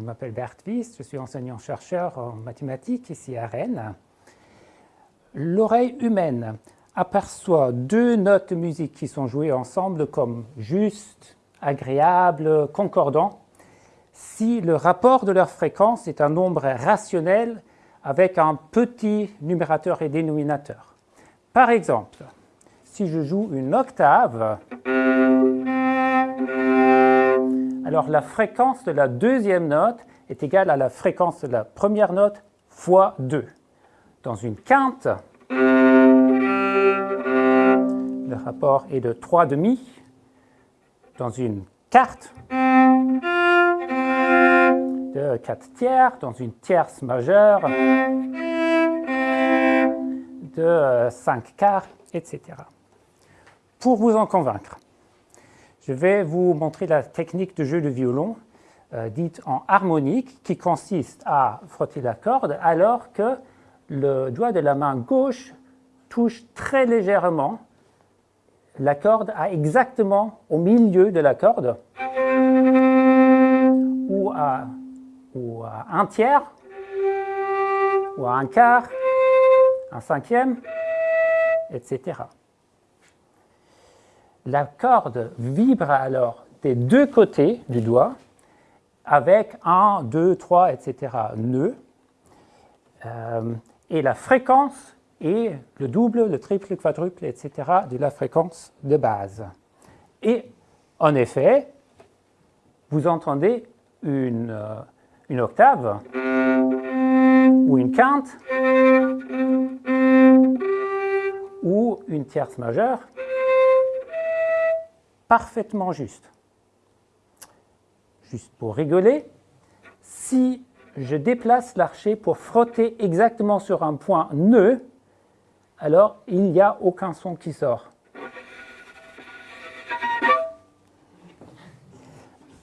m'appelle Bert Wies, je suis enseignant-chercheur en mathématiques ici à Rennes. L'oreille humaine aperçoit deux notes de musique qui sont jouées ensemble comme justes, agréables, concordants, si le rapport de leur fréquence est un nombre rationnel avec un petit numérateur et dénominateur. Par exemple, si je joue une octave, alors la fréquence de la deuxième note est égale à la fréquence de la première note fois 2. Dans une quinte, le rapport est de 3 demi. Dans une quarte, de 4 tiers. Dans une tierce majeure, de 5 quarts, etc. Pour vous en convaincre, je vais vous montrer la technique de jeu de violon euh, dite en harmonique qui consiste à frotter la corde alors que le doigt de la main gauche touche très légèrement la corde à exactement au milieu de la corde ou à, ou à un tiers ou à un quart, un cinquième, etc. La corde vibre alors des deux côtés du doigt avec un, deux, trois, etc. nœuds. Euh, et la fréquence est le double, le triple, le quadruple, etc. de la fréquence de base. Et en effet, vous entendez une, euh, une octave ou une quinte ou une tierce majeure parfaitement juste. Juste pour rigoler, si je déplace l'archer pour frotter exactement sur un point nœud, alors il n'y a aucun son qui sort.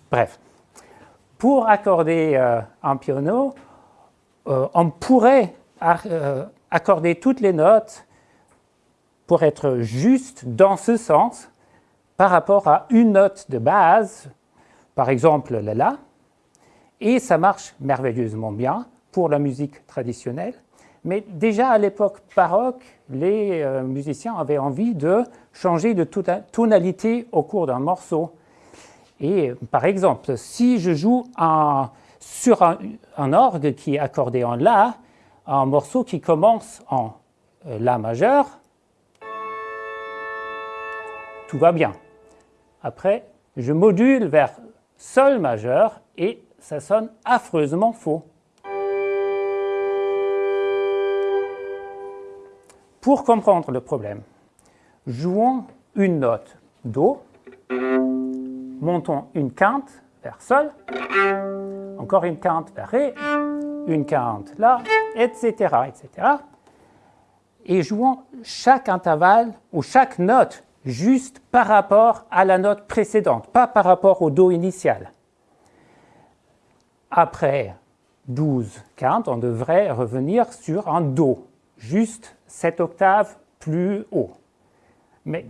Bref, pour accorder euh, un piano, euh, on pourrait euh, accorder toutes les notes pour être juste dans ce sens par rapport à une note de base, par exemple le La, et ça marche merveilleusement bien pour la musique traditionnelle. Mais déjà à l'époque baroque, les euh, musiciens avaient envie de changer de tonalité au cours d'un morceau. Et par exemple, si je joue sur un, orgue qui est accordé en La, un morceau qui commence en euh, La majeur, tout va bien. Après, je module vers Sol majeur et ça sonne affreusement faux. Pour comprendre le problème, jouons une note Do, montons une quinte vers Sol, encore une quinte vers Ré, une quinte là, etc., etc. Et jouons chaque intervalle ou chaque note juste par rapport à la note précédente, pas par rapport au Do initial. Après 12 quintes, on devrait revenir sur un Do, juste cette octave plus haut. Mais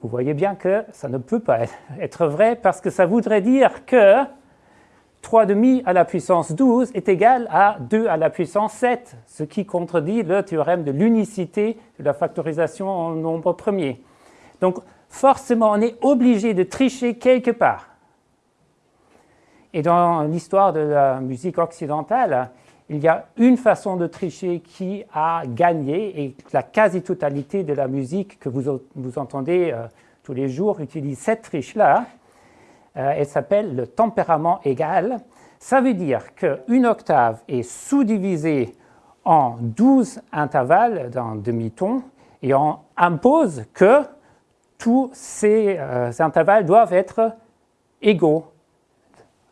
vous voyez bien que ça ne peut pas être vrai parce que ça voudrait dire que 3 demi à la puissance 12 est égal à 2 à la puissance 7, ce qui contredit le théorème de l'unicité de la factorisation en nombre premier. Donc, forcément, on est obligé de tricher quelque part. Et dans l'histoire de la musique occidentale, il y a une façon de tricher qui a gagné et la quasi-totalité de la musique que vous, entendez euh, tous les jours utilise cette triche-là. Euh, elle s'appelle le tempérament égal. Ça veut dire qu'une octave est sous-divisée en 12 intervalles d'un demi-ton et on impose que tous ces euh, intervalles doivent être égaux,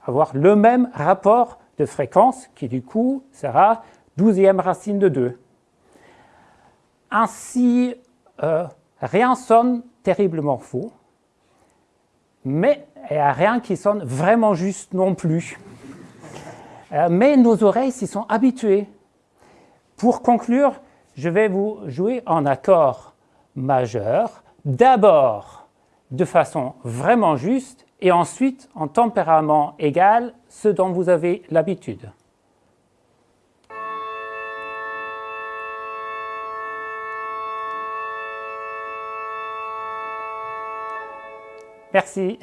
avoir le même rapport de fréquence qui du coup sera douzième racine de 2. Ainsi, euh, rien sonne terriblement faux, mais il n'y a rien qui sonne vraiment juste non plus. Euh, mais nos oreilles s'y sont habituées. Pour conclure, je vais vous jouer en accord majeur d'abord de façon vraiment juste et ensuite, en tempérament égal, ce dont vous avez l'habitude. Merci.